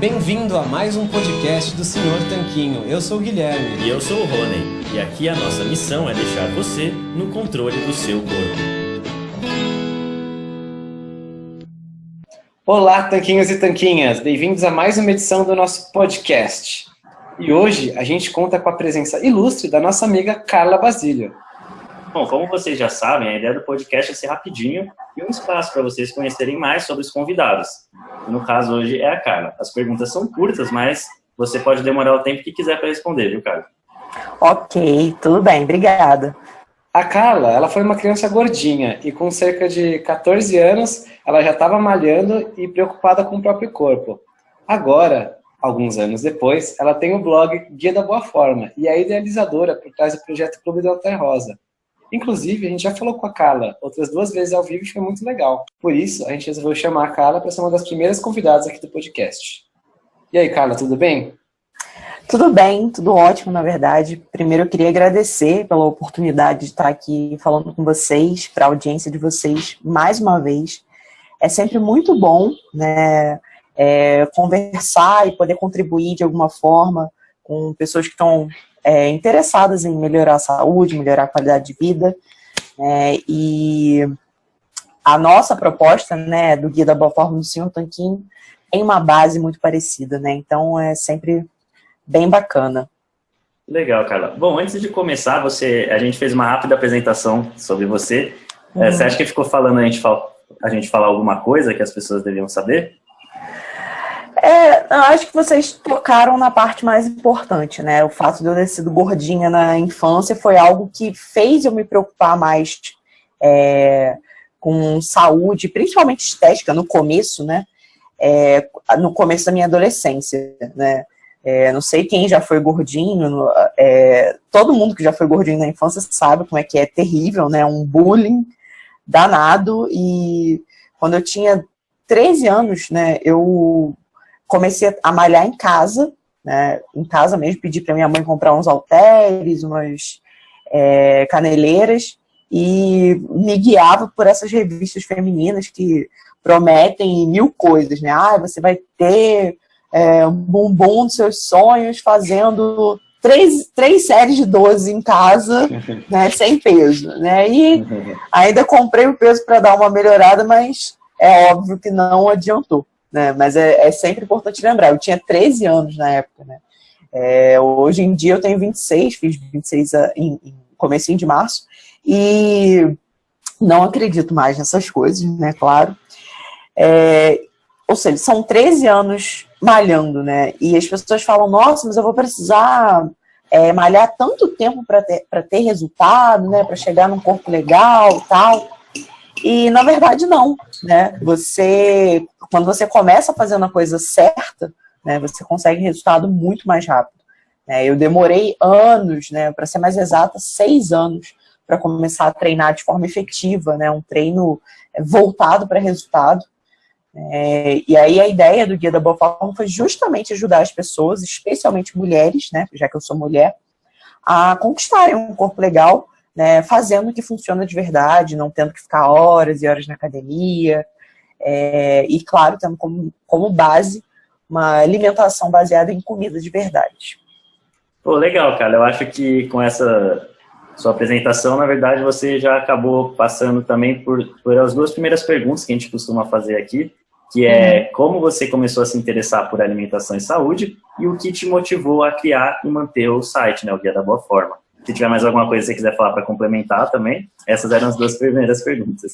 Bem-vindo a mais um podcast do Senhor Tanquinho. Eu sou o Guilherme. E eu sou o Rony. E aqui a nossa missão é deixar você no controle do seu corpo. Olá, tanquinhos e tanquinhas. Bem-vindos a mais uma edição do nosso podcast. E hoje a gente conta com a presença ilustre da nossa amiga Carla Basílio. Bom, como vocês já sabem, a ideia do podcast é ser rapidinho e um espaço para vocês conhecerem mais sobre os convidados. No caso, hoje é a Carla. As perguntas são curtas, mas você pode demorar o tempo que quiser para responder, viu, Carla? Ok, tudo bem, obrigada. A Carla, ela foi uma criança gordinha e com cerca de 14 anos, ela já estava malhando e preocupada com o próprio corpo. Agora, alguns anos depois, ela tem o blog Guia da Boa Forma e é idealizadora por trás do projeto Clube da Alter Rosa. Inclusive, a gente já falou com a Carla outras duas vezes ao vivo e foi muito legal. Por isso, a gente resolveu chamar a Carla para ser uma das primeiras convidadas aqui do podcast. E aí, Carla, tudo bem? Tudo bem, tudo ótimo, na verdade. Primeiro, eu queria agradecer pela oportunidade de estar aqui falando com vocês, para a audiência de vocês, mais uma vez. É sempre muito bom, né, é, conversar e poder contribuir de alguma forma com pessoas que estão é, interessadas em melhorar a saúde, melhorar a qualidade de vida. É, e a nossa proposta, né, do Guia da Boa Forma do Senhor Tanquinho, tem uma base muito parecida, né? Então é sempre bem bacana. Legal, Carla. Bom, antes de começar, você, a gente fez uma rápida apresentação sobre você. É, uhum. você acha que ficou falando a gente, a gente falar alguma coisa que as pessoas deviam saber? É, eu acho que vocês tocaram na parte mais importante, né? O fato de eu ter sido gordinha na infância foi algo que fez eu me preocupar mais é, com saúde, principalmente estética, no começo, né? É, no começo da minha adolescência, né? É, não sei quem já foi gordinho, é, todo mundo que já foi gordinho na infância sabe como é que é terrível, né? Um bullying danado e quando eu tinha 13 anos, né, eu comecei a malhar em casa, né, em casa mesmo, pedi para minha mãe comprar uns halteres, umas é, caneleiras, e me guiava por essas revistas femininas que prometem mil coisas, né? Ah, você vai ter é, um bumbum dos seus sonhos fazendo três, três séries de 12 em casa, né, sem peso, né? E ainda comprei o peso para dar uma melhorada, mas é óbvio que não adiantou né? Mas é, é, sempre importante lembrar, eu tinha 13 anos na época, né? É, hoje em dia eu tenho 26, fiz 26 em, em comecinho de março, e não acredito mais nessas coisas, né, claro. É, ou seja, são 13 anos malhando, né? E as pessoas falam, nossa, mas eu vou precisar é, malhar tanto tempo para ter, ter resultado, né? Para chegar num corpo legal tal. E na verdade não, né? Você, quando você começa fazendo a coisa certa, né, você consegue resultado muito mais rápido. Né? Eu demorei anos, né, para ser mais exata, seis anos para começar a treinar de forma efetiva, né, um treino voltado para resultado. É, e aí a ideia do Guia da Boa Forma foi justamente ajudar as pessoas, especialmente mulheres, né, já que eu sou mulher, a conquistarem um corpo legal né, fazendo o que funciona de verdade, não tendo que ficar horas e horas na academia, é, e claro, tendo como, como base uma alimentação baseada em comida de verdade. Pô, legal, cara. Eu acho que com essa sua apresentação, na verdade, você já acabou passando também por, por as duas primeiras perguntas que a gente costuma fazer aqui, que é uhum. como você começou a se interessar por alimentação e saúde e o que te motivou a criar e manter o site, né, o Guia da Boa Forma. Se tiver mais alguma coisa que você quiser falar para complementar também, essas eram as duas primeiras perguntas.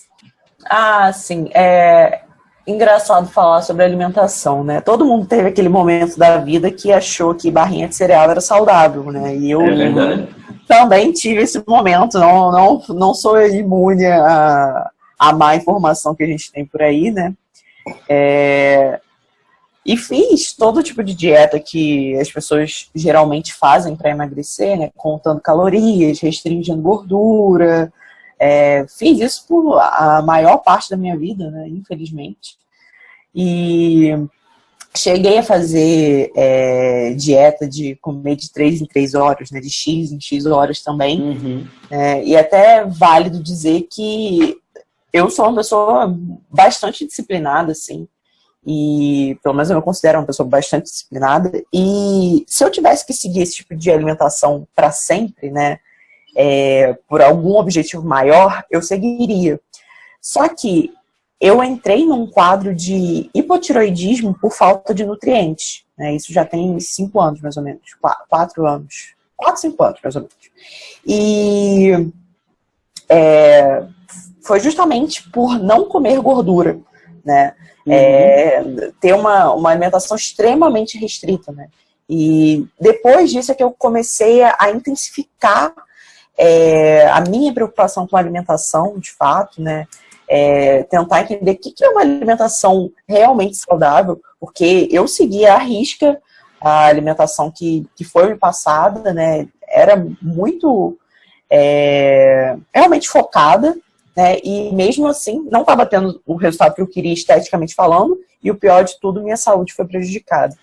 Ah, sim. É engraçado falar sobre alimentação, né? Todo mundo teve aquele momento da vida que achou que barrinha de cereal era saudável, né? E eu é também tive esse momento. Não, não, não sou imune a, a má informação que a gente tem por aí, né? É, e fiz todo tipo de dieta que as pessoas geralmente fazem para emagrecer, né? Contando calorias, restringindo gordura. É, fiz isso por a maior parte da minha vida, né? Infelizmente. E cheguei a fazer é, dieta de comer de 3 em 3 horas, né? De X em X horas também. Uhum. É, e até é válido dizer que eu sou uma pessoa bastante disciplinada, assim. E pelo menos eu me considero uma pessoa bastante disciplinada, e se eu tivesse que seguir esse tipo de alimentação para sempre, né, é, por algum objetivo maior, eu seguiria. Só que eu entrei num quadro de hipotiroidismo por falta de nutrientes. Né? Isso já tem cinco anos, mais ou menos. Quatro anos. Quatro, cinco anos, mais ou menos. E é, foi justamente por não comer gordura, né? Uhum. É, ter uma, uma alimentação extremamente restrita, né? E depois disso é que eu comecei a, a intensificar é, a minha preocupação com a alimentação, de fato, né? É, tentar entender o que, que é uma alimentação realmente saudável, porque eu seguia à risca a alimentação que, que foi me passada, né? Era muito é, realmente focada, né? E mesmo assim, não estava tendo o resultado que eu queria esteticamente falando, e o pior de tudo, minha saúde foi prejudicada.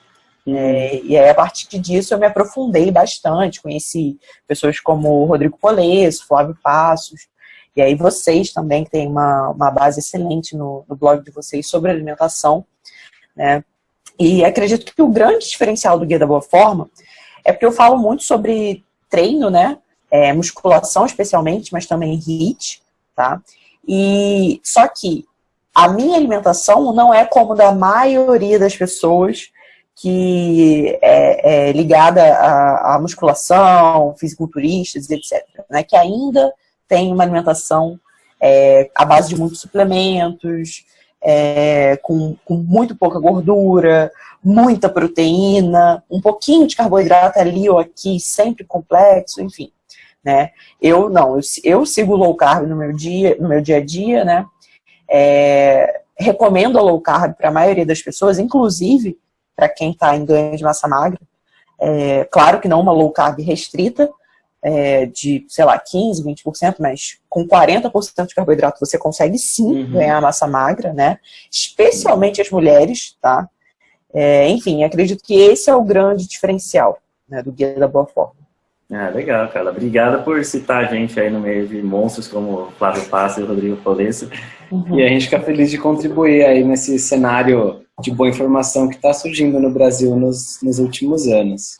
É, e aí, a partir disso, eu me aprofundei bastante, conheci pessoas como Rodrigo Polesso, Flávio Passos, e aí vocês também, que têm uma, uma base excelente no, no blog de vocês sobre alimentação, né? E acredito que o grande diferencial do Guia da Boa Forma é porque eu falo muito sobre treino, né? É, musculação especialmente, mas também HIIT, tá? E só que a minha alimentação não é como da maioria das pessoas que é, é ligada à, musculação, fisiculturistas, etc. Né? Que ainda tem uma alimentação é, à base de muitos suplementos, é, com, com, muito pouca gordura, muita proteína, um pouquinho de carboidrato ali ou aqui, sempre complexo, enfim. Né? Eu não, eu, eu sigo low carb no meu dia, no meu dia a dia, né? É, recomendo a low carb para a maioria das pessoas, inclusive para quem está em ganho de massa magra. É, claro que não uma low carb restrita, é, de, sei lá, 15%, 20%, mas com 40% de carboidrato você consegue sim uhum. ganhar massa magra, né? Especialmente as mulheres, tá? É, enfim, acredito que esse é o grande diferencial né, do Guia da Boa Forma. Ah, legal, cara. Obrigada por citar a gente aí no meio de monstros como Flávio Passa e Rodrigo Polesso. Uhum. E a gente fica feliz de contribuir aí nesse cenário de boa informação que está surgindo no Brasil nos, nos últimos anos.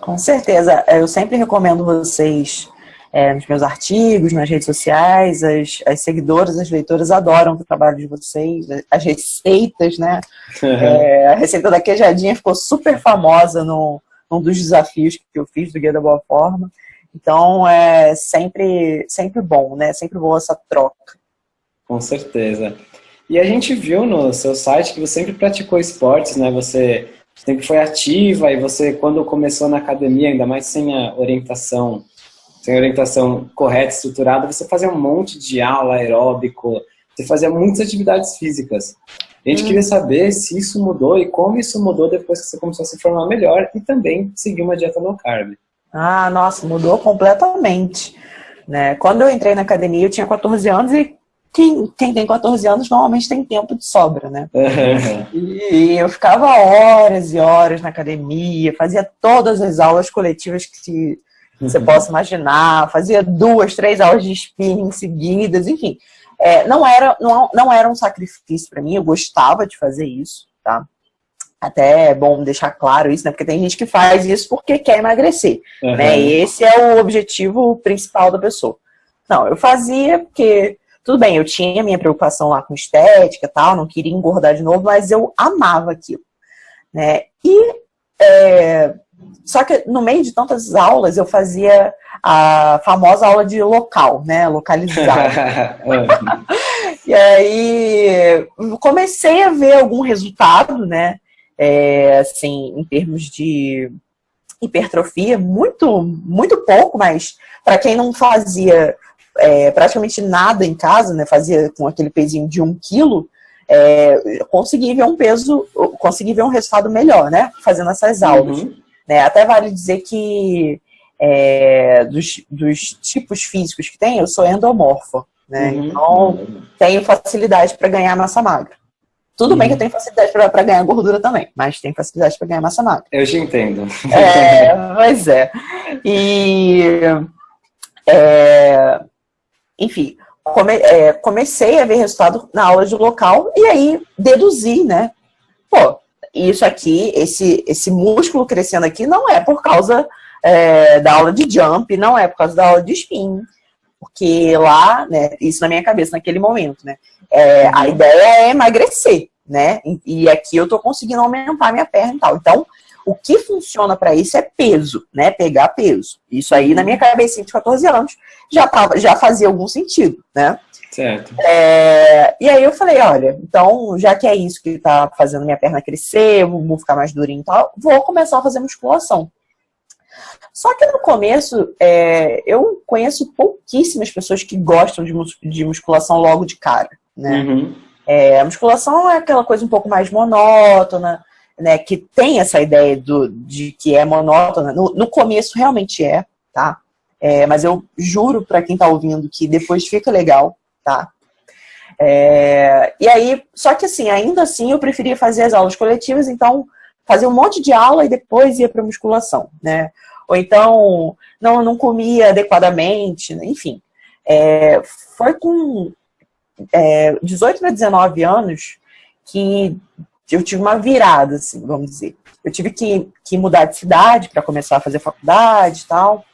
Com certeza. Eu sempre recomendo vocês é, nos meus artigos, nas redes sociais, as, as seguidoras, as leitoras adoram o trabalho de vocês, as receitas, né? É, a receita da queijadinha ficou super famosa no, num dos desafios que eu fiz do Guia da Boa Forma. Então, é sempre, sempre bom, né? Sempre boa essa troca. Com certeza. E a gente viu no seu site que você sempre praticou esportes, né? Você sempre foi ativa e você, quando começou na academia, ainda mais sem a orientação, sem a orientação correta, estruturada, você fazia um monte de aula aeróbico, você fazia muitas atividades físicas. A gente hum. queria saber se isso mudou e como isso mudou depois que você começou a se formar melhor e também seguir uma dieta low carb. Ah, nossa, mudou completamente. Né? Quando eu entrei na academia, eu tinha 14 anos e quem, quem tem 14 anos normalmente tem tempo de sobra, né? e eu ficava horas e horas na academia, fazia todas as aulas coletivas que você uhum. possa imaginar, fazia duas, três aulas de spinning seguidas, enfim. É, não, era, não, não era um sacrifício para mim, eu gostava de fazer isso, tá? Até é bom deixar claro isso, né? Porque tem gente que faz isso porque quer emagrecer, uhum. né? E esse é o objetivo principal da pessoa. Não, eu fazia porque tudo bem, eu tinha minha preocupação lá com estética e tal, não queria engordar de novo, mas eu amava aquilo. Né? E, é, só que no meio de tantas aulas, eu fazia a famosa aula de local, né? Localizar. e aí, comecei a ver algum resultado, né? É, assim, em termos de hipertrofia, muito, muito pouco, mas para quem não fazia é, praticamente nada em casa, né, fazia com aquele pezinho de um quilo, é, consegui ver um peso, consegui ver um resultado melhor, né, fazendo essas aulas. Uhum. Né, até vale dizer que é, dos, dos, tipos físicos que tem, eu sou endomorfa, né, uhum. então tenho facilidade para ganhar massa magra. Tudo uhum. bem que eu tenho facilidade para ganhar gordura também, mas tenho facilidade para ganhar massa magra. Eu te entendo. É, pois é. E é, enfim, come, é, comecei a ver resultado na aula de local e aí deduzi, né, pô, isso aqui, esse, esse músculo crescendo aqui não é por causa é, da aula de jump, não é por causa da aula de spin, porque lá, né, isso na minha cabeça naquele momento, né, é, a ideia é emagrecer, né, e, e aqui eu tô conseguindo aumentar minha perna e tal. Então, o que funciona para isso é peso, né? Pegar peso. Isso aí, na minha cabeça de 14 anos, já, tava, já fazia algum sentido, né? Certo. É, e aí eu falei, olha, então, já que é isso que está fazendo minha perna crescer, eu vou ficar mais durinho e tal, vou começar a fazer musculação. Só que no começo, é, eu conheço pouquíssimas pessoas que gostam de, mus de musculação logo de cara, né? Uhum. É, a musculação é aquela coisa um pouco mais monótona, né, que tem essa ideia do, de que é monótona. No, no começo realmente é, tá? É, mas eu juro para quem está ouvindo que depois fica legal, tá? É, e aí, só que assim, ainda assim eu preferia fazer as aulas coletivas, então fazer um monte de aula e depois ia para musculação, né? Ou então não, não comia adequadamente, né? enfim. É, foi com é, 18 para 19 anos que eu tive uma virada, assim, vamos dizer. Eu tive que, que mudar de cidade para começar a fazer faculdade e tal.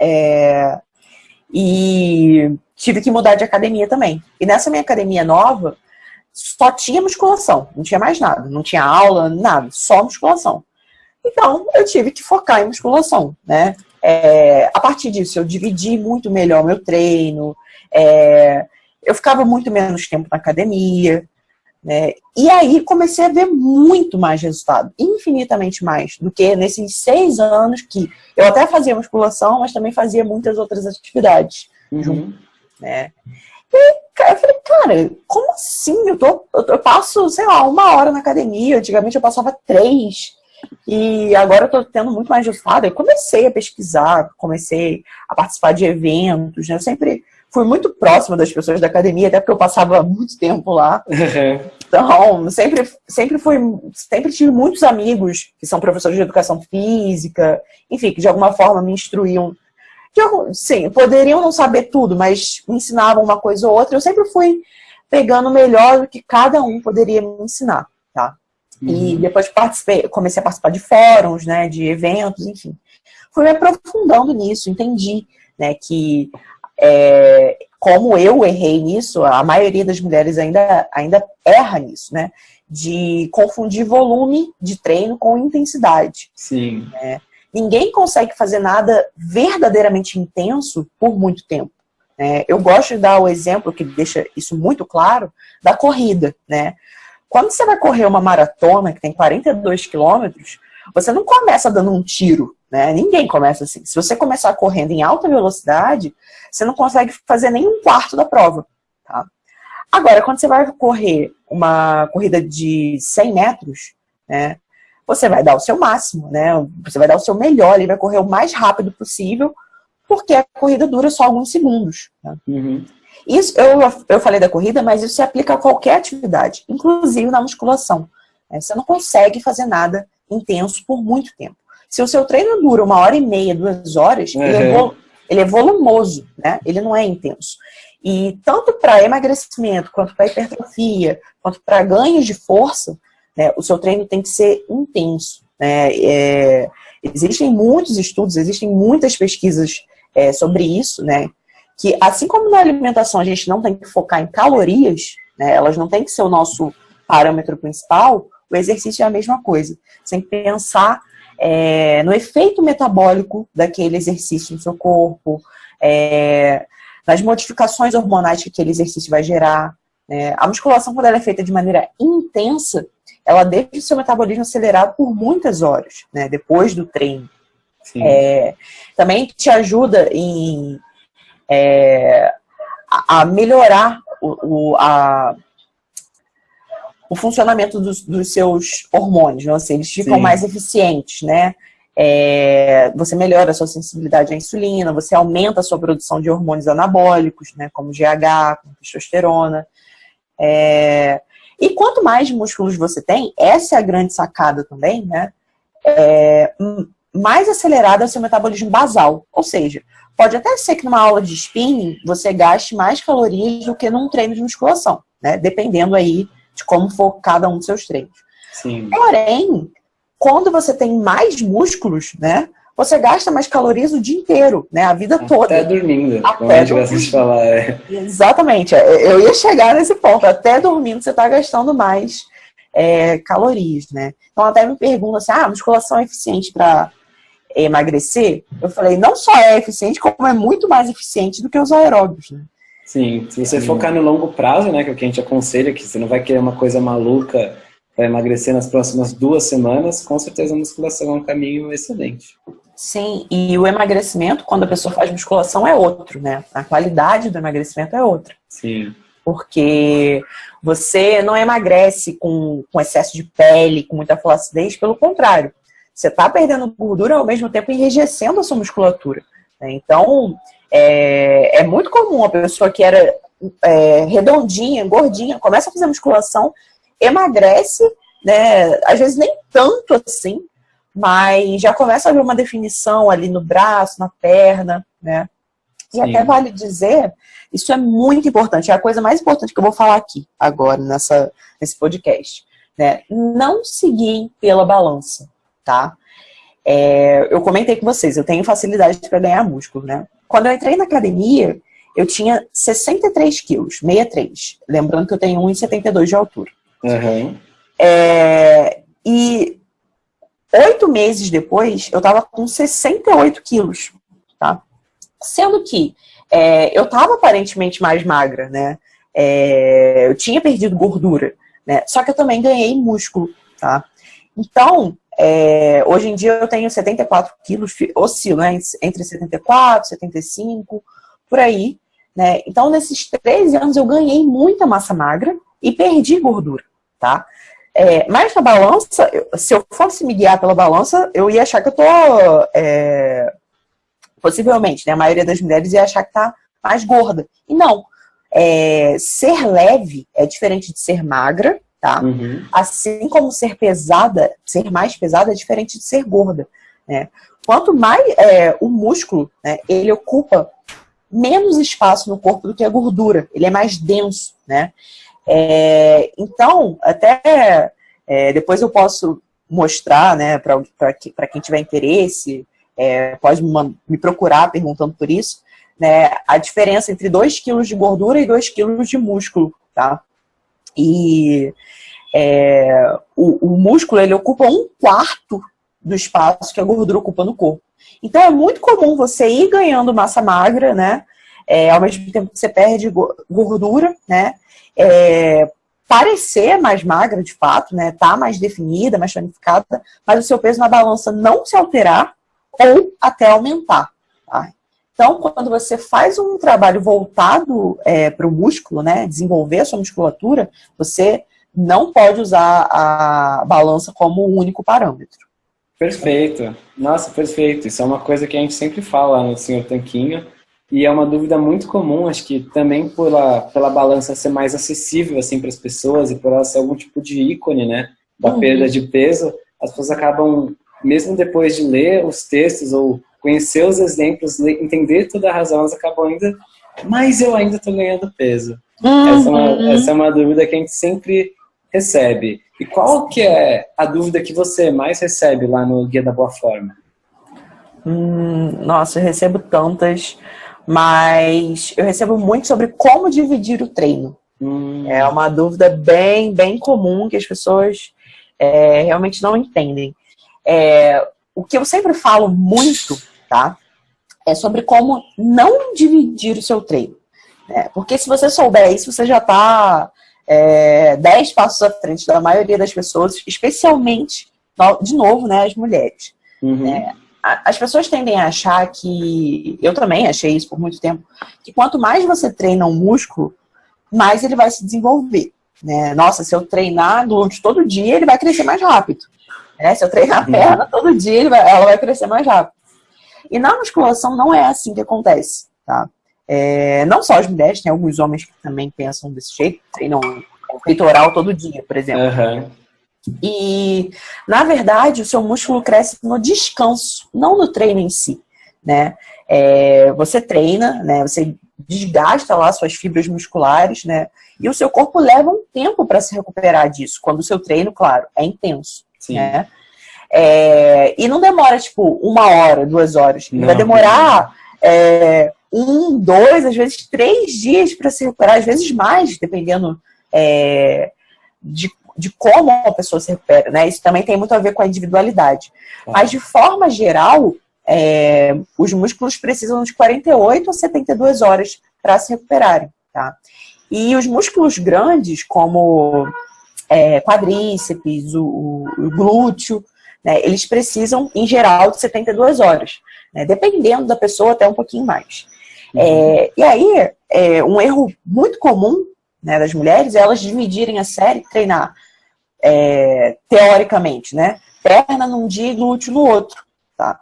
É, e tive que mudar de academia também. E nessa minha academia nova, só tinha musculação, não tinha mais nada. Não tinha aula, nada, só musculação. Então, eu tive que focar em musculação, né? É, a partir disso, eu dividi muito melhor meu treino, é, eu ficava muito menos tempo na academia, né? E aí comecei a ver muito mais resultado, infinitamente mais, do que nesses seis anos que eu até fazia musculação, mas também fazia muitas outras atividades uhum. junto, né? E eu falei, cara, como assim? Eu, tô, eu, passo, sei lá, uma hora na academia, antigamente eu passava três, e agora eu tô tendo muito mais resultado. Eu comecei a pesquisar, comecei a participar de eventos, né? Eu sempre fui muito próxima das pessoas da academia, até porque eu passava muito tempo lá. Então, sempre, sempre fui, sempre tive muitos amigos que são professores de educação física, enfim, que de alguma forma me instruíam. De, sim, poderiam não saber tudo, mas me ensinavam uma coisa ou outra. Eu sempre fui pegando melhor do que cada um poderia me ensinar, tá? Uhum. E depois participei, comecei a participar de fóruns, né, de eventos, enfim. Fui me aprofundando nisso, entendi, né, que é, como eu errei nisso, a maioria das mulheres ainda, ainda erra nisso, né? De confundir volume de treino com intensidade. Sim. Né? Ninguém consegue fazer nada verdadeiramente intenso por muito tempo. Né? Eu gosto de dar o exemplo que deixa isso muito claro, da corrida, né? Quando você vai correr uma maratona que tem 42 quilômetros, você não começa dando um tiro, né? Ninguém começa assim. Se você começar correndo em alta velocidade, você não consegue fazer nem um quarto da prova. Tá? Agora, quando você vai correr uma corrida de 100 metros, né, você vai dar o seu máximo, né? Você vai dar o seu melhor, ele vai correr o mais rápido possível, porque a corrida dura só alguns segundos. Né? Uhum. Isso, eu, eu falei da corrida, mas isso se aplica a qualquer atividade, inclusive na musculação. Né? Você não consegue fazer nada intenso por muito tempo. Se o seu treino dura uma hora e meia, duas horas, uhum. ele, é ele, é volumoso, né? Ele não é intenso. E tanto para emagrecimento, quanto para hipertrofia, quanto para ganhos de força, né, o seu treino tem que ser intenso. Né? É, existem muitos estudos, existem muitas pesquisas é, sobre isso, né? Que assim como na alimentação a gente não tem que focar em calorias, né, elas não têm que ser o nosso parâmetro principal, o exercício é a mesma coisa. Você tem que pensar é, no efeito metabólico daquele exercício no seu corpo, é, nas modificações hormonais que aquele exercício vai gerar. Né? A musculação, quando ela é feita de maneira intensa, ela deixa o seu metabolismo acelerado por muitas horas, né? depois do treino. É, também te ajuda em, é, a, a, melhorar o, o, a, o funcionamento dos, dos seus hormônios, né? Assim, eles ficam Sim. mais eficientes, né? É, você melhora a sua sensibilidade à insulina, você aumenta a sua produção de hormônios anabólicos, né? Como GH, como testosterona. É, e quanto mais músculos você tem, essa é a grande sacada também, né? É, mais acelerado é o seu metabolismo basal. Ou seja, pode até ser que numa aula de spinning você gaste mais calorias do que num treino de musculação, né? Dependendo aí de como for cada um dos seus treinos. Sim. Porém, quando você tem mais músculos, né? Você gasta mais calorias o dia inteiro, né? A vida toda. Até dormindo, Até como a gente gosta dormindo. de falar. É. Exatamente. É, Eu ia chegar nesse ponto. Até dormindo você está gastando mais é, calorias, né? Então até me perguntam assim, ah, musculação é eficiente para emagrecer? Eu falei, não só é eficiente, como é muito mais eficiente do que os aeróbicos, né? Sim, se você focar no longo prazo, né, que é o que a gente aconselha, que você não vai querer uma coisa maluca para emagrecer nas próximas duas semanas, com certeza a musculação é um caminho excelente. Sim, e o emagrecimento, quando a pessoa faz musculação, é outro, né? A qualidade do emagrecimento é outra. Sim, Porque você não emagrece com, com excesso de pele, com muita flacidez, pelo contrário. Você está perdendo gordura ao mesmo tempo enrijecendo a sua musculatura. né? Então, é, é muito comum a pessoa que era é, redondinha, gordinha, começa a fazer musculação, emagrece, né? Às vezes nem tanto assim, mas já começa a ver uma definição ali no braço, na perna, né? E Sim. até vale dizer, isso é muito importante, é a coisa mais importante que eu vou falar aqui, agora, nessa, nesse podcast. Né? Não seguir pela balança, tá? É, eu comentei com vocês, eu tenho facilidade para ganhar músculo, né? Quando eu entrei na academia, eu tinha 63 quilos, 63. Lembrando que eu tenho 1,72 de altura. Aham. É, e oito meses depois, eu tava com 68 quilos, tá? Sendo que é, eu tava aparentemente mais magra, né? É, eu tinha perdido gordura, né? Só que eu também ganhei músculo, tá? Então, é, hoje em dia eu tenho 74 quilos, oscilo, né? Entre 74, 75, por aí, né? Então, nesses 13 anos eu ganhei muita massa magra e perdi gordura, tá? É, mas na balança, se eu fosse me guiar pela balança, eu ia achar que eu tô. é, possivelmente, né? A maioria das mulheres ia achar que tá mais gorda. E não. É, ser leve é diferente de ser magra, tá? Uhum. Assim como ser pesada, ser mais pesada é diferente de ser gorda, né? Quanto mais é, o músculo, né, ele ocupa menos espaço no corpo do que a gordura. Ele é mais denso, né? É, então, até é, depois eu posso mostrar, né, para quem tiver interesse, é, pode me, procurar perguntando por isso, né, a diferença entre 2 quilos de gordura e 2 quilos de músculo, tá? E é, o, o músculo, ele ocupa um quarto do espaço que a gordura ocupa no corpo. Então, é muito comum você ir ganhando massa magra, né, é, ao mesmo tempo que você perde go- gordura, né, é, parecer mais magra de fato, né? Tá mais definida, mais tonificada, mas o seu peso na balança não se alterar ou até aumentar. Então, quando você faz um trabalho voltado para o músculo, né? Desenvolver a sua musculatura, você não pode usar a balança como o único parâmetro. Perfeito. Nossa, perfeito. Isso é uma coisa que a gente sempre fala no Senhor Tanquinho. E é uma dúvida muito comum, acho que também pela, pela balança ser mais acessível assim, para as pessoas e por ela ser algum tipo de ícone né, da Uhum. perda de peso, as pessoas acabam, mesmo depois de ler os textos ou conhecer os exemplos, entender toda a razão, elas acabam ainda, mas eu ainda estou ganhando peso. Essa, é uma, Uhum. essa é uma dúvida que a gente sempre recebe. E qual que é a dúvida que você mais recebe lá no Guia da Boa Forma? Hum, nossa, eu recebo tantas, mas eu recebo muito sobre como dividir o treino. Hum, É uma dúvida bem, bem comum que as pessoas é, realmente não entendem. É, o que eu sempre falo muito, tá? É sobre como não dividir o seu treino. né? Porque se você souber isso, você já está é, 10 passos à frente da maioria das pessoas, especialmente, de novo, né, as mulheres. uhum. A- As pessoas tendem a achar que, eu também achei isso por muito tempo, que quanto mais você treina um músculo, mais ele vai se desenvolver. Né? Nossa, se eu treinar glúteo todo dia, ele vai crescer mais rápido. né? Se eu treinar a Uhum. perna todo dia, vai- ela vai crescer mais rápido. E na musculação não é assim que acontece. Tá? É, não só as mulheres, tem alguns homens que também pensam desse jeito, treinam peitoral todo dia, por exemplo. Aham. E, na verdade, o seu músculo cresce no descanso, não no treino em si, né? É, você treina, né? Você desgasta lá suas fibras musculares, né? E o seu corpo leva um tempo para se recuperar disso, quando o seu treino, claro, é intenso. Sim. Né? É, e não demora, tipo, uma hora, duas horas. Não, vai demorar é, um, dois, às vezes três dias para se recuperar, às vezes mais, dependendo é, de, de como a pessoa se recupera. Né? Isso também tem muito a ver com a individualidade. Mas, de forma geral, é, os músculos precisam de 48 a 72 horas para se recuperarem. Tá? E os músculos grandes, como é, quadríceps, o, o glúteo, né, eles precisam, em geral, de 72 horas. Né, dependendo da pessoa, até um pouquinho mais. Uhum. É, e aí, é, um erro muito comum né, das mulheres é elas dividirem a série, treinar é, teoricamente, né? Perna num dia e glúteo no outro, tá?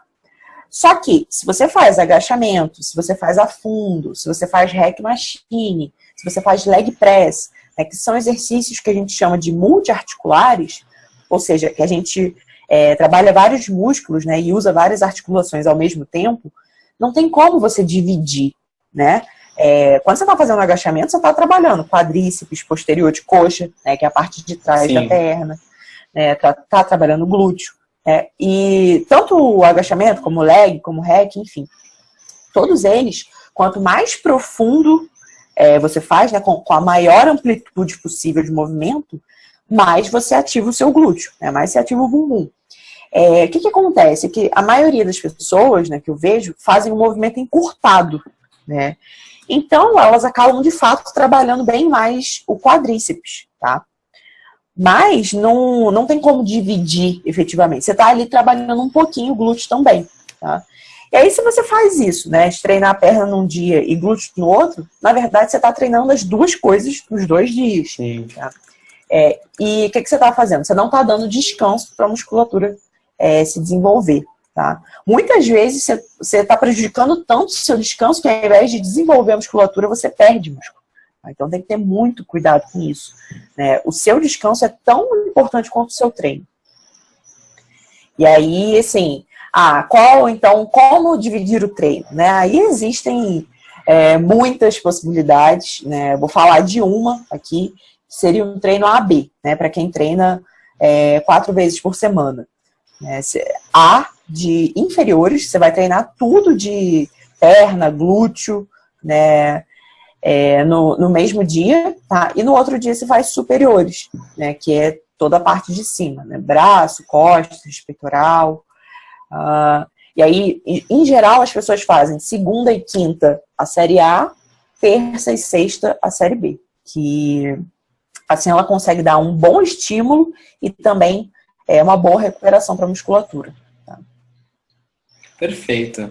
Só que, se você faz agachamento, se você faz a fundo, se você faz hack machine, se você faz leg press, né, que são exercícios que a gente chama de multiarticulares, ou seja, que a gente é, trabalha vários músculos né, e usa várias articulações ao mesmo tempo, não tem como você dividir, né? É, quando você está fazendo agachamento, você está trabalhando quadríceps, posterior de coxa, né, que é a parte de trás Sim. da perna, né, tá, tá trabalhando glúteo. É, e tanto o agachamento, como o leg, como o hack, enfim, todos eles, quanto mais profundo é, você faz, né, com, com, a maior amplitude possível de movimento, mais você ativa o seu glúteo, né, mais você ativa o bumbum. É, o que, que acontece? Que a maioria das pessoas né, que eu vejo fazem um movimento encurtado, né? Então, elas acabam, de fato, trabalhando bem mais o quadríceps, tá? Mas não, não tem como dividir efetivamente. Você está ali trabalhando um pouquinho o glúteo também, tá? E aí, se você faz isso, né, treinar a perna num dia e glúteo no outro, na verdade, você está treinando as duas coisas nos dois dias. Sim. Tá? É, e o que, que você está fazendo? Você não está dando descanso para a musculatura é, se desenvolver. Tá? Muitas vezes você está prejudicando tanto o seu descanso que ao invés de desenvolver a musculatura, você perde músculo. Tá? Então tem que ter muito cuidado com isso. Né? O seu descanso é tão importante quanto o seu treino. E aí, assim, ah, qual, então, como dividir o treino? Né? Aí existem é, muitas possibilidades, né? Vou falar de uma aqui, seria um treino AB, né? Para quem treina é, quatro vezes por semana. Né? A de inferiores, você vai treinar tudo de perna, glúteo, né? É, no, no mesmo dia, tá? E no outro dia você faz superiores, né? Que é toda a parte de cima, né? Braço, costas, peitoral. Uh, e aí, em geral, as pessoas fazem segunda e quinta a série A, terça e sexta a série B. Que assim ela consegue dar um bom estímulo e também é uma boa recuperação para a musculatura. Tá? Perfeito.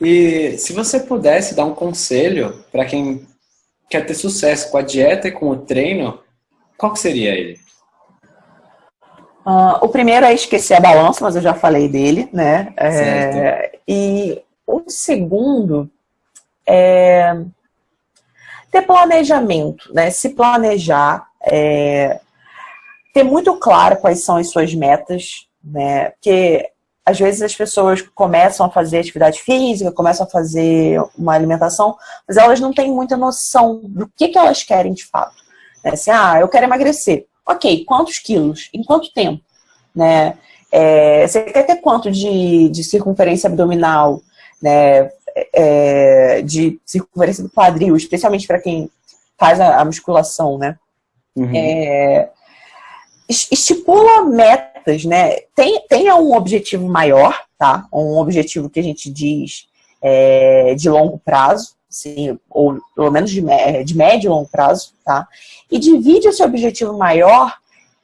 E se você pudesse dar um conselho para quem quer ter sucesso com a dieta e com o treino, qual seria ele? Uh, o primeiro é esquecer a balança, mas eu já falei dele, né? É, e o segundo é ter planejamento, né? Se planejar, é, ter muito claro quais são as suas metas, né? Porque às vezes as pessoas começam a fazer atividade física, começam a fazer uma alimentação, mas elas não têm muita noção do que, que elas querem de fato. Né? Assim, ah, eu quero emagrecer. Ok, quantos quilos? Em quanto tempo? Né? É, você quer ter quanto de, de circunferência abdominal? Né? É, de circunferência do quadril, especialmente para quem faz a, a musculação, né? Uhum. É, estipula metas, né? Tem, tenha um objetivo maior, tá? Um objetivo que a gente diz é, de longo prazo, sim, ou pelo menos de, de médio e longo prazo, tá? E divide esse objetivo maior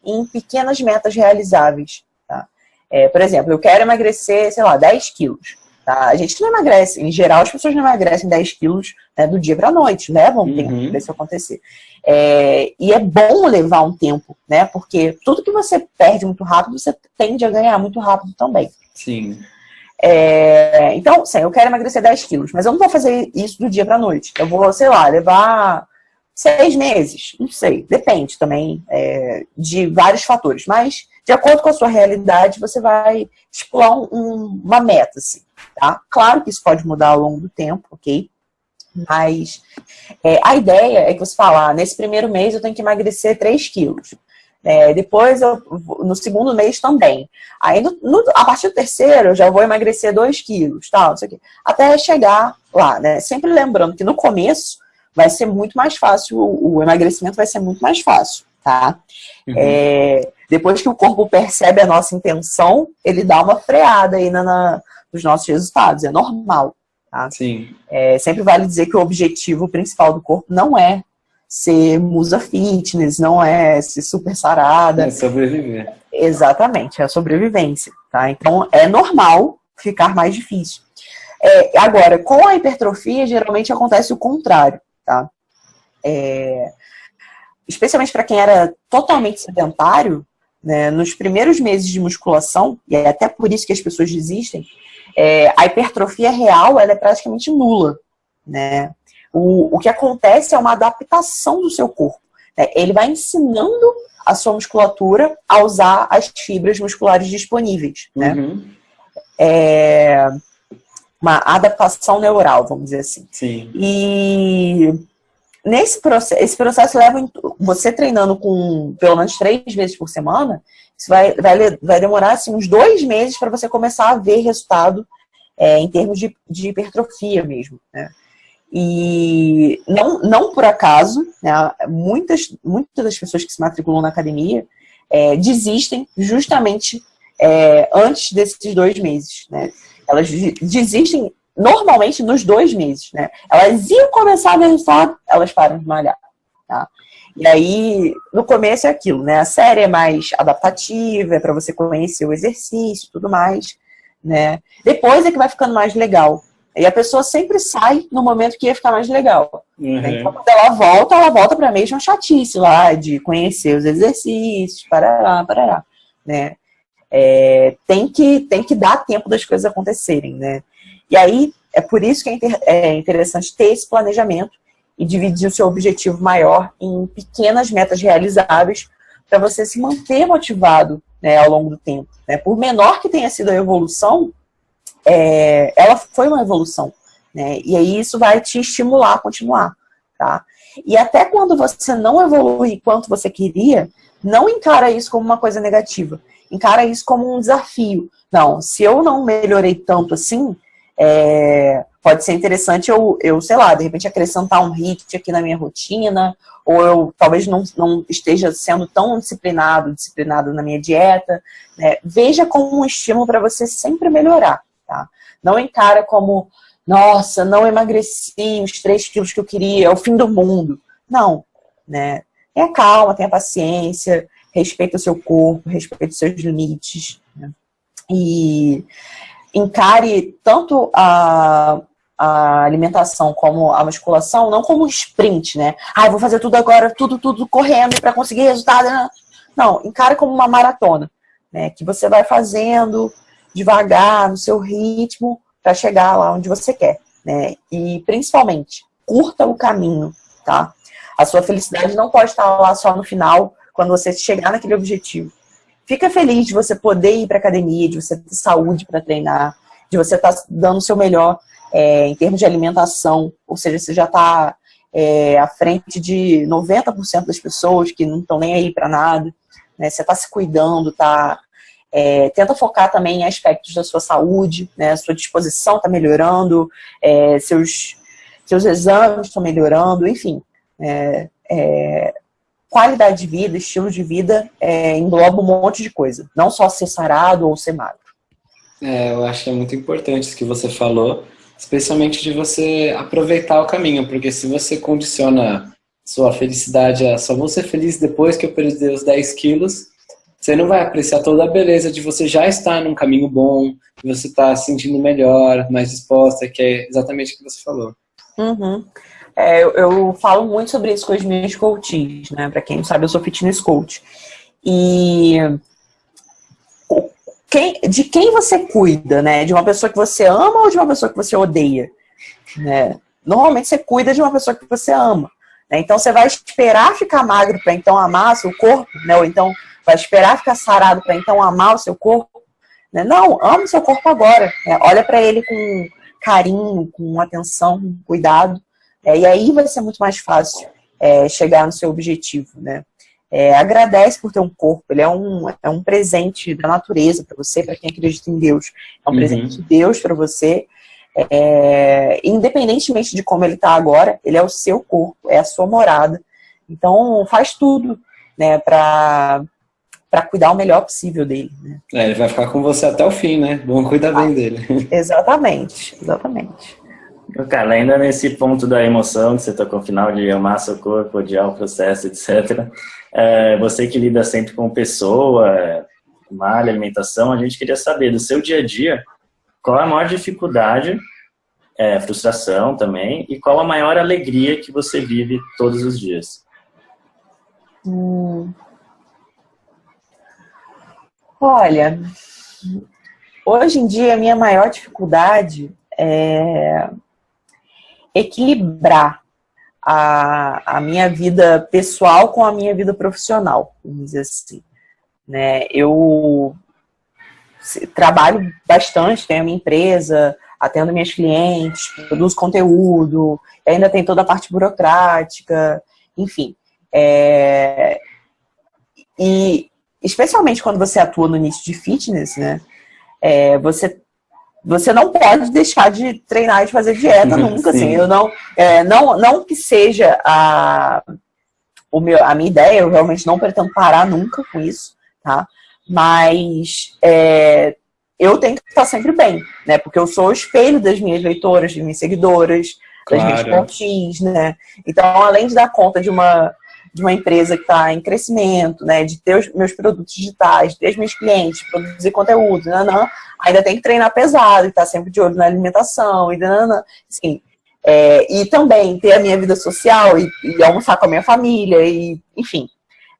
em pequenas metas realizáveis, tá? É, por exemplo, eu quero emagrecer, sei lá, 10 quilos. Tá? A gente não emagrece, em geral as pessoas não emagrecem 10 quilos né, do dia para a noite, levam um uhum. tempo para isso acontecer. É, e é bom levar um tempo, né? Porque tudo que você perde muito rápido, você tende a ganhar muito rápido também. Sim. É, então, sim, eu quero emagrecer 10 quilos, mas eu não vou fazer isso do dia para a noite. Eu vou, sei lá, levar seis meses, não sei, depende também é, de vários fatores. Mas, de acordo com a sua realidade, você vai estipular um, uma meta, assim tá? Claro que isso pode mudar ao longo do tempo, ok? Mas é, a ideia é que você fala, ah, nesse primeiro mês eu tenho que emagrecer 3 quilos. É, depois, eu, no segundo mês também. Aí, no, no, a partir do terceiro, eu já vou emagrecer 2 quilos, tal, isso aqui, até chegar lá, né? Sempre lembrando que no começo vai ser muito mais fácil, o, o emagrecimento vai ser muito mais fácil, tá? Uhum. É, depois que o corpo percebe a nossa intenção, ele dá uma freada aí na, na nos nossos resultados, é normal. Tá? Sim. É, sempre vale dizer que o objetivo principal do corpo não é ser musa fitness, não é ser super sarada. É sobreviver. Exatamente, é a sobrevivência. Tá? Então, é normal ficar mais difícil. É, agora, com a hipertrofia, geralmente acontece o contrário. Tá? É, especialmente para quem era totalmente sedentário, né, nos primeiros meses de musculação, e é até por isso que as pessoas desistem, é, a hipertrofia real ela é praticamente nula. Né? O, o que acontece é uma adaptação do seu corpo. Né? Ele vai ensinando a sua musculatura a usar as fibras musculares disponíveis. Né? Uhum. É uma adaptação neural, vamos dizer assim. Sim. E nesse processo, esse processo leva você treinando com pelo menos três vezes por semana, isso vai, vai, vai demorar assim, uns dois meses para você começar a ver resultado é, em termos de, de hipertrofia mesmo. Né? E não, não por acaso, né, muitas, muitas das pessoas que se matriculam na academia é, desistem justamente é, antes desses dois meses. Né? Elas desistem normalmente nos dois meses. Né? Elas iam começar a ver resultado, elas param de malhar. Tá? E aí, no começo é aquilo, né? A série é mais adaptativa, é para você conhecer o exercício e tudo mais, né? Depois é que vai ficando mais legal. E a pessoa sempre sai no momento que ia ficar mais legal. Uhum. Então, quando ela volta, ela volta para a mesma chatice lá, de conhecer os exercícios, parará, parará, né? É, tem, que, tem que dar tempo das coisas acontecerem, né? E aí, é por isso que é, inter, é interessante ter esse planejamento, e dividir o seu objetivo maior em pequenas metas realizáveis para você se manter motivado né, ao longo do tempo. Né? Por menor que tenha sido a evolução, é, ela foi uma evolução. Né? E aí isso vai te estimular a continuar. Tá? E até quando você não evolui quanto você queria, não encara isso como uma coisa negativa. Encara isso como um desafio. Não, se eu não melhorei tanto assim, é, pode ser interessante eu, eu, sei lá, de repente acrescentar um HIIT aqui na minha rotina, ou eu talvez não, não esteja sendo tão disciplinado, disciplinado na minha dieta. Né? Veja como um estímulo para você sempre melhorar. Tá? Não encara como, nossa, não emagreci os 3 quilos que eu queria, é o fim do mundo. Não, né? Tenha calma, tenha paciência, respeita o seu corpo, respeita os seus limites. Né? E encare tanto a, a alimentação como a musculação, não como um sprint, né? Ah, vou fazer tudo agora, tudo, tudo correndo para conseguir resultado. Não, encare como uma maratona, né? Que você vai fazendo devagar, no seu ritmo, para chegar lá onde você quer, né? E principalmente, curta o caminho, tá? A sua felicidade não pode estar lá só no final, quando você chegar naquele objetivo. Fica feliz de você poder ir para academia, de você ter saúde para treinar, de você estar tá dando o seu melhor é, em termos de alimentação, ou seja, você já está é, à frente de 90% das pessoas que não estão nem aí para nada, né? você está se cuidando, tá, é, tenta focar também em aspectos da sua saúde, né? sua disposição está melhorando, é, seus, seus exames estão melhorando, enfim. É, é, qualidade de vida, estilo de vida, engloba um monte de coisa. Não só ser sarado ou ser magro. É, eu acho que é muito importante isso que você falou, especialmente de você aproveitar o caminho, porque se você condiciona sua felicidade a só vou ser feliz depois que eu perder os 10 quilos, você não vai apreciar toda a beleza de você já estar num caminho bom, de você estar se sentindo melhor, mais disposta, que é exatamente o que você falou. Uhum. É, eu, eu, falo muito sobre isso com os meus coaches, né? Pra quem não sabe, eu sou fitness coach. E quem, de quem você cuida, né? De uma pessoa que você ama ou de uma pessoa que você odeia? Né? Normalmente você cuida de uma pessoa que você ama. Né? Então você vai esperar ficar magro para então amar seu corpo, né? Ou então vai esperar ficar sarado para então amar o seu corpo. Né? Não, ama o seu corpo agora. Né? Olha para ele com carinho, com atenção, com cuidado É, e aí vai ser muito mais fácil é, chegar no seu objetivo, né? É, agradece por ter um corpo, ele é um, é um presente da natureza para você, para quem acredita em Deus. É um uhum. presente de Deus para você. É, independentemente de como ele está agora, ele é o seu corpo, é a sua morada. Então, faz tudo né, para cuidar o melhor possível dele. Né? É, ele vai ficar com você até o fim, né? Vamos cuidar ah, bem dele. Exatamente, exatamente. Cara, ainda nesse ponto da emoção que você tocou no final de amar seu corpo, odiar o processo, etc. É, você que lida sempre com pessoa, malha, alimentação, a gente queria saber do seu dia a dia, qual a maior dificuldade, é, frustração também, e qual a maior alegria que você vive todos os dias? Hum. Olha, hoje em dia a minha maior dificuldade é equilibrar a, a minha vida pessoal com a minha vida profissional, vamos dizer assim. Né? Eu trabalho bastante, tenho a minha empresa, atendo minhas clientes, produzo conteúdo, ainda tem toda a parte burocrática, enfim. É... E especialmente quando você atua no nicho de fitness, né? É, você você não pode deixar de treinar e de fazer dieta nunca, assim. Eu não, é, não, não que seja a, o meu, a minha ideia, eu realmente não pretendo parar nunca com isso, tá? Mas é, eu tenho que estar sempre bem, né? Porque eu sou o espelho das minhas leitoras, das minhas seguidoras, claro. das minhas pontinhos, né? Então, além de dar conta de uma de uma empresa que está em crescimento, né, de ter os meus produtos digitais, ter os meus clientes, produzir conteúdo, nanã, ainda tem que treinar pesado, estar tá sempre de olho na alimentação, e nanã, assim, é, e também ter a minha vida social e, e, almoçar com a minha família, e enfim.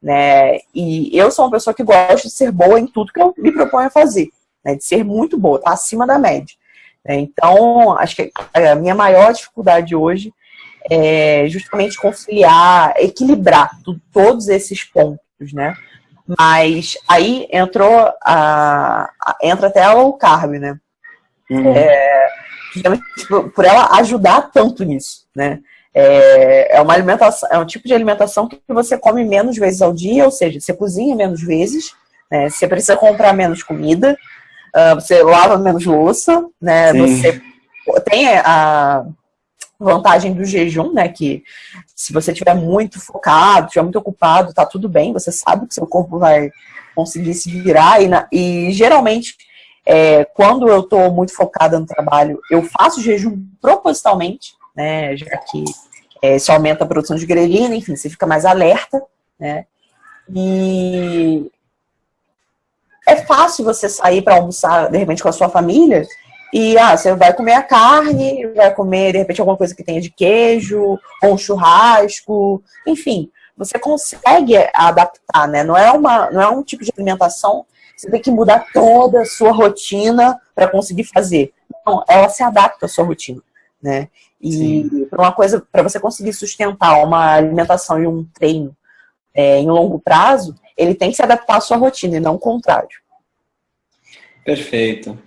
Né, e eu sou uma pessoa que gosta de ser boa em tudo que eu me proponho a fazer, né, de ser muito boa, tá acima da média. Né, então, acho que a minha maior dificuldade hoje é, justamente conciliar, equilibrar todos esses pontos, né? Mas aí entrou a, a entra até a low carb, né? Uhum. É, por ela ajudar tanto nisso, né? É, é uma alimentação, é um tipo de alimentação que você come menos vezes ao dia, ou seja, você cozinha menos vezes, né? Você precisa comprar menos comida, uh, você lava menos louça, né? Sim. Você tem a vantagem do jejum, né? Que se você estiver muito focado, estiver muito ocupado, tá tudo bem, você sabe que seu corpo vai conseguir se virar. E, na, e geralmente, é, quando eu estou muito focada no trabalho, eu faço jejum propositalmente, né? Já que é, isso aumenta a produção de grelina, enfim, você fica mais alerta, né? E é fácil você sair para almoçar, de repente, com a sua família e ah, você vai comer a carne, vai comer, de repente, alguma coisa que tenha de queijo, ou um churrasco, enfim, você consegue adaptar, né? Não é, uma, não é um tipo de alimentação você tem que mudar toda a sua rotina para conseguir fazer. Não, ela se adapta à sua rotina, né? E para uma coisa, para você conseguir sustentar uma alimentação e um treino é, em longo prazo, ele tem que se adaptar à sua rotina e não o contrário. Perfeito.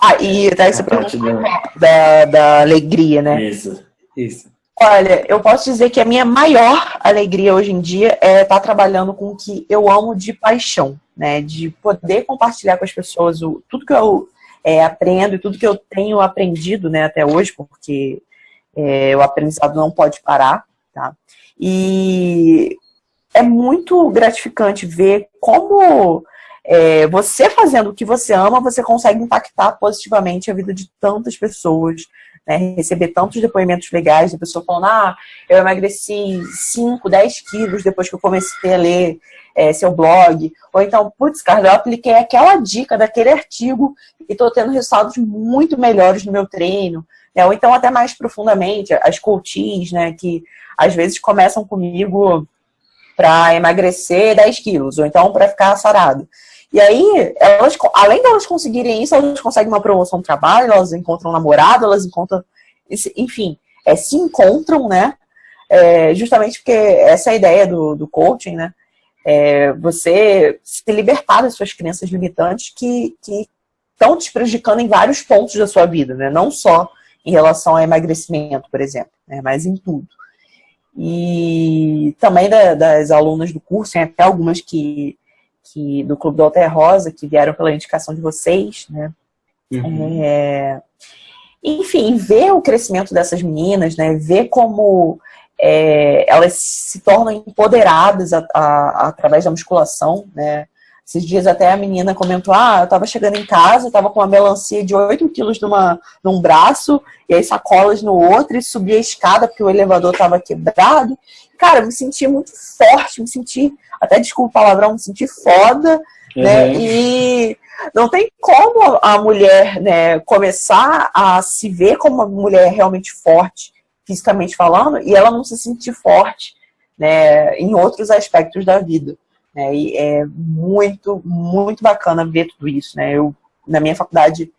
Ah, e até você perguntou da, da alegria, né? Isso, isso. Olha, eu posso dizer que a minha maior alegria hoje em dia é estar trabalhando com o que eu amo de paixão, né? De poder compartilhar com as pessoas o, tudo que eu é, aprendo e tudo que eu tenho aprendido né, até hoje, porque é, o aprendizado não pode parar, tá? E é muito gratificante ver como é, você fazendo o que você ama, você consegue impactar positivamente a vida de tantas pessoas, né? receber tantos depoimentos legais de pessoa falando, ah, eu emagreci 5, 10 quilos depois que eu comecei a ler é, seu blog, ou então, putz, cara, eu apliquei aquela dica daquele artigo e estou tendo resultados muito melhores no meu treino, né? ou então até mais profundamente, as coaches, né, que às vezes começam comigo para emagrecer 10 quilos, ou então para ficar sarado. E aí, elas, além de elas conseguirem isso, elas conseguem uma promoção no trabalho, elas encontram um namorado, elas encontram, enfim, é, se encontram, né? É, justamente porque essa é a ideia do, do coaching, né? É você se libertar das suas crenças limitantes que estão te prejudicando em vários pontos da sua vida, né? Não só em relação ao emagrecimento, por exemplo, né? mas em tudo. E também da, das alunas do curso, tem até algumas que, que do Clube do Alter Rosa, que vieram pela indicação de vocês, né? Uhum. É, enfim, ver o crescimento dessas meninas, né? Ver como é, elas se tornam empoderadas a, a, através da musculação, né? Esses dias até a menina comentou, ah, eu tava chegando em casa, tava com uma melancia de 8 quilos numa, num braço, e aí sacolas no outro, e subi a escada porque o elevador tava quebrado. Cara, eu me senti muito forte, me senti, até desculpa o palavrão, me senti foda, né? uhum. né? E não tem como a mulher né, começar a se ver como uma mulher realmente forte, fisicamente falando, e ela não se sentir forte né, em outros aspectos da vida. Né? E é muito, muito bacana ver tudo isso. Né? Eu, na minha faculdade,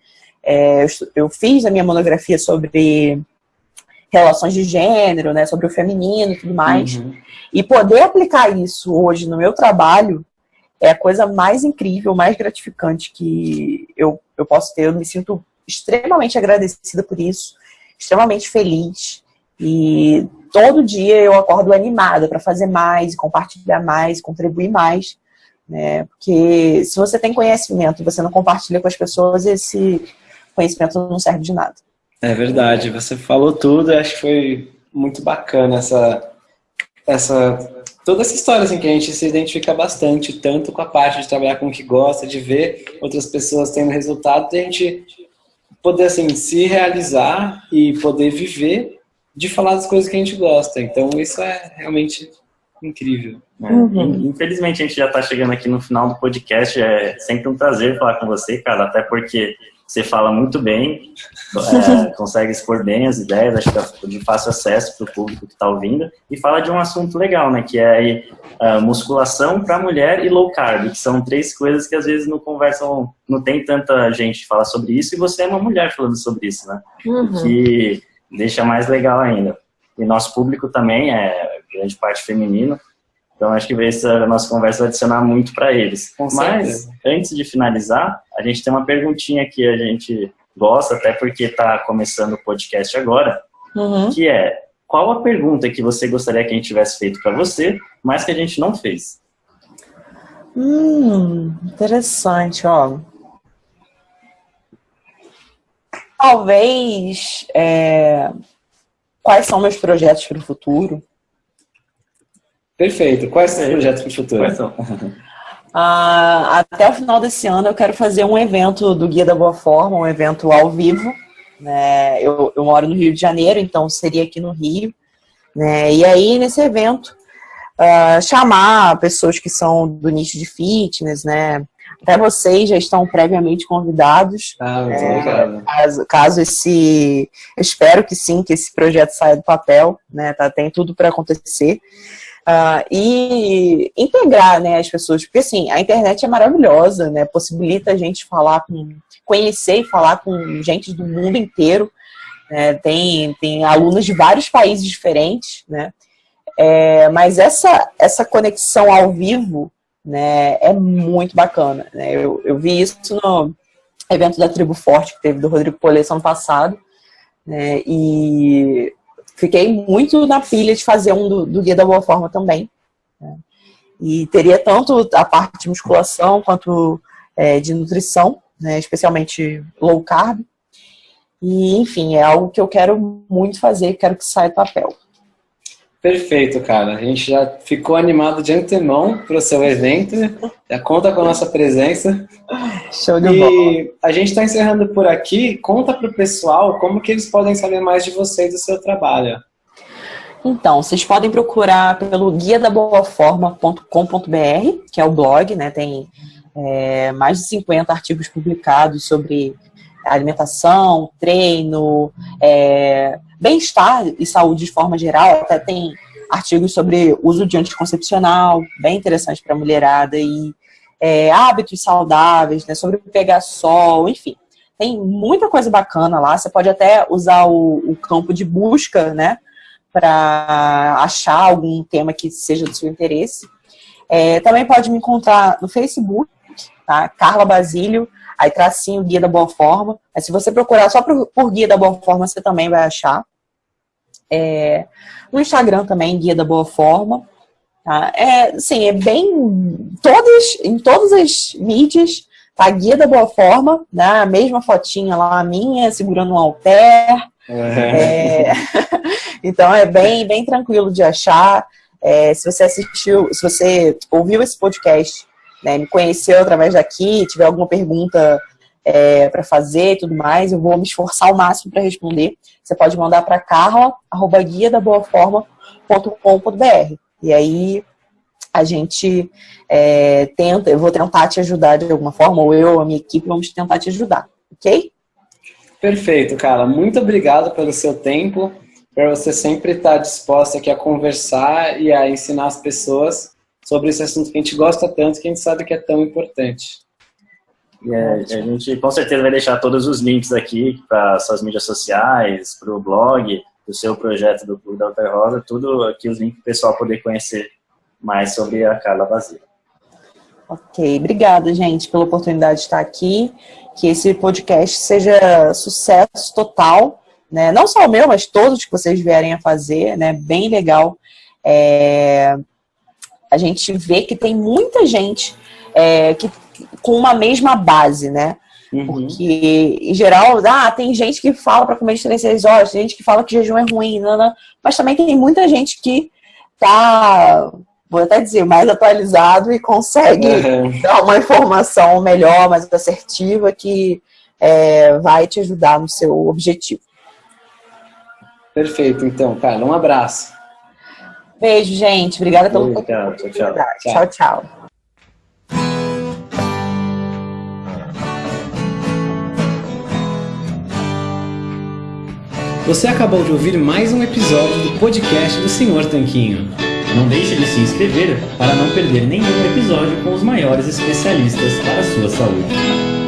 é, eu fiz a minha monografia sobre relações de gênero, né, sobre o feminino e tudo mais. Uhum. E poder aplicar isso hoje no meu trabalho é a coisa mais incrível, mais gratificante que eu, eu posso ter. Eu me sinto extremamente agradecida por isso, extremamente feliz. E todo dia eu acordo animada para fazer mais, compartilhar mais, contribuir mais. Né? Porque se você tem conhecimento e você não compartilha com as pessoas, esse conhecimento não serve de nada. É verdade, você falou tudo, acho que foi muito bacana essa, essa toda essa história assim, que a gente se identifica bastante, tanto com a parte de trabalhar com o que gosta, de ver outras pessoas tendo resultado, e a gente poder assim, se realizar e poder viver de falar das coisas que a gente gosta. Então isso é realmente incrível. Uhum. Infelizmente a gente já está chegando aqui no final do podcast, é sempre um prazer falar com você, cara, até porque você fala muito bem, é, consegue expor bem as ideias, acho que é de fácil acesso para o público que está ouvindo, e fala de um assunto legal, né, que é a musculação para mulher e low carb, que são três coisas que às vezes não conversam, não tem tanta gente que fala sobre isso, e você é uma mulher falando sobre isso, né, uhum. que deixa mais legal ainda. E nosso público também é grande parte feminino, então, acho que essa nossa conversa vai adicionar muito para eles. Com Mas, antes de finalizar, a gente tem uma perguntinha que a gente gosta, até porque está começando o podcast agora, uhum. que é, qual a pergunta que você gostaria que a gente tivesse feito para você, mas que a gente não fez? Hum, interessante, ó. Talvez, é, quais são meus projetos para o futuro? Perfeito. Quais são os projetos para o futuro? Quais são? Ah, até o final desse ano eu quero fazer um evento do Guia da Boa Forma, um evento ao vivo. Né? Eu, eu moro no Rio de Janeiro, então seria aqui no Rio. Né? E aí, nesse evento, uh, chamar pessoas que são do nicho de fitness, né? Até vocês já estão previamente convidados. Ah, muito é, caso, caso, esse... Eu espero que sim, que esse projeto saia do papel, né? Tá, tem tudo para acontecer. Uh, e integrar né, as pessoas, porque assim, a internet é maravilhosa, né, possibilita a gente falar com, conhecer e falar com gente do mundo inteiro, né, tem, tem alunos de vários países diferentes, né, é, mas essa, essa conexão ao vivo né, é muito bacana, né, eu, eu vi isso no evento da Tribo Forte que teve do Rodrigo Polesso ano passado, né, e fiquei muito na pilha de fazer um do, do Guia da Boa Forma também. Né? E teria tanto a parte de musculação quanto é, de nutrição, né? especialmente low carb. E, enfim, é algo que eu quero muito fazer, quero que saia do papel. Perfeito, cara. A gente já ficou animado de antemão para o seu evento. Já conta com a nossa presença. Show de e bola. a gente está encerrando por aqui. Conta para o pessoal como que eles podem saber mais de você e do seu trabalho. Então, vocês podem procurar pelo guia da boaforma.com.br, que é o blog, né? Tem é, mais de 50 artigos publicados sobre alimentação, treino, é, bem-estar e saúde de forma geral. Até tem artigos sobre uso de anticoncepcional, bem interessante para a mulherada, e é, hábitos saudáveis, né, sobre pegar sol, enfim. Tem muita coisa bacana lá. Você pode até usar o, o campo de busca, né, para achar algum tema que seja do seu interesse. É, também pode me encontrar no Facebook, tá? Carla Basílio, aí tracinho Guia da Boa Forma. Mas se você procurar só por, por Guia da Boa Forma, você também vai achar. É, no Instagram também, Guia da Boa Forma. Tá? É, sim, é bem. Todas, em todas as mídias, tá? Guia da Boa Forma, né? A mesma fotinha lá, minha, segurando um alter. É. É, então é bem, bem tranquilo de achar. É, se você assistiu, se você ouviu esse podcast, né, me conheceu através daqui, tiver alguma pergunta é, para fazer e tudo mais, eu vou me esforçar ao máximo para responder. Você pode mandar para carla, arroba guia da boa forma.com.br. E aí a gente é, tenta, eu vou tentar te ajudar de alguma forma, ou eu, a minha equipe, vamos tentar te ajudar, ok? Perfeito, cara. Muito obrigado pelo seu tempo para você sempre estar disposta aqui a conversar e a ensinar as pessoas sobre esse assunto que a gente gosta tanto, que a gente sabe que é tão importante. É, a gente com certeza vai deixar todos os links aqui para suas mídias sociais, para o blog, do seu projeto do Clube da Alter Rosa, tudo aqui os links para o pessoal poder conhecer mais sobre a Carla Vazia. Ok, obrigada, gente, pela oportunidade de estar aqui. Que esse podcast seja sucesso total né? Não só o meu, mas todos que vocês vierem a fazer, né? Bem legal. É... A gente vê que tem muita gente é, que, com uma mesma base, né? Uhum. Porque, em geral, ah, tem gente que fala para comer de 3, 6 horas, tem gente que fala que jejum é ruim, não, mas também tem muita gente que tá, vou até dizer, mais atualizado e consegue uhum. dar uma informação melhor, mais assertiva, que é, vai te ajudar no seu objetivo. Perfeito, então, Carla, um abraço. Beijo, gente. Obrigada pelo Tchau, tchau, tchau. Tchau, tchau. Você acabou de ouvir mais um episódio do podcast do Senhor Tanquinho. Não deixe de se inscrever para não perder nenhum episódio com os maiores especialistas para a sua saúde.